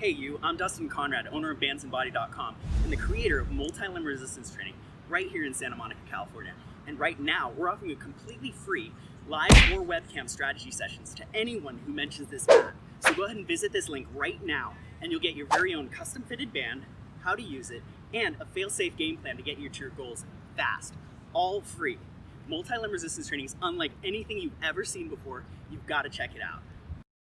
Hey you, I'm Dustin Conrad, owner of bandsandbody.com and the creator of multi-limb resistance training right here in Santa Monica, California. And right now, we're offering a completely free live or webcam strategy sessions to anyone who mentions this ad. So go ahead and visit this link right now and you'll get your very own custom fitted band, how to use it, and a fail-safe game plan to get you to your goals fast, all free. Multi-limb resistance training is unlike anything you've ever seen before. You've got to check it out.